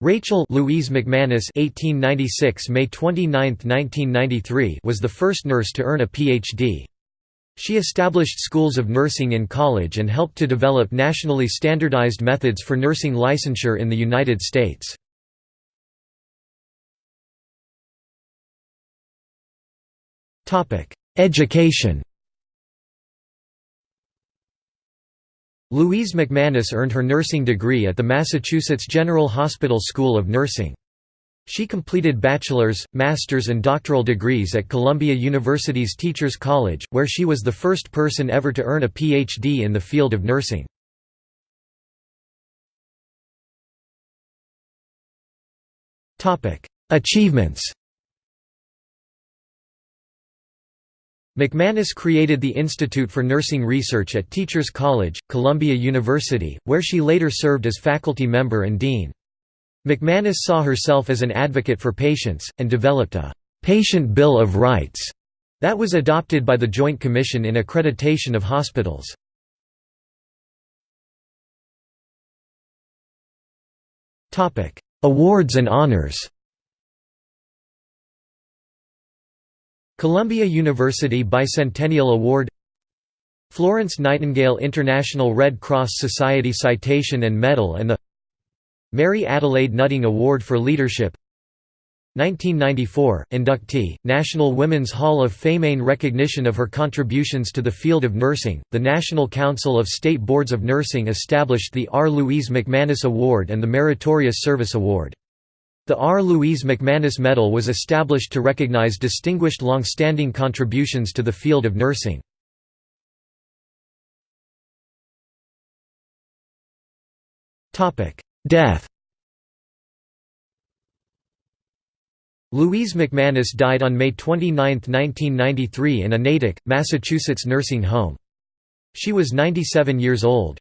Rachel Louise McManus (1896 May 29, 1993) was the first nurse to earn a PhD. She established schools of nursing in college and helped to develop nationally standardized methods for nursing licensure in the United States. Topic: Education. Louise McManus earned her nursing degree at the Massachusetts General Hospital School of Nursing. She completed bachelor's, master's and doctoral degrees at Columbia University's Teachers College, where she was the first person ever to earn a Ph.D. in the field of nursing. Achievements McManus created the Institute for Nursing Research at Teachers College, Columbia University, where she later served as faculty member and dean. McManus saw herself as an advocate for patients, and developed a «patient bill of rights» that was adopted by the Joint Commission in Accreditation of Hospitals. Awards and honors Columbia University Bicentennial Award Florence Nightingale International Red Cross Society Citation and Medal and the Mary Adelaide Nutting Award for Leadership 1994, inductee, National Women's Hall of Fame in recognition of her contributions to the field of nursing, the National Council of State Boards of Nursing established the R. Louise McManus Award and the Meritorious Service Award. The R. Louise McManus Medal was established to recognize distinguished long-standing contributions to the field of nursing. Death Louise McManus died on May 29, 1993 in a Natick, Massachusetts nursing home. She was 97 years old.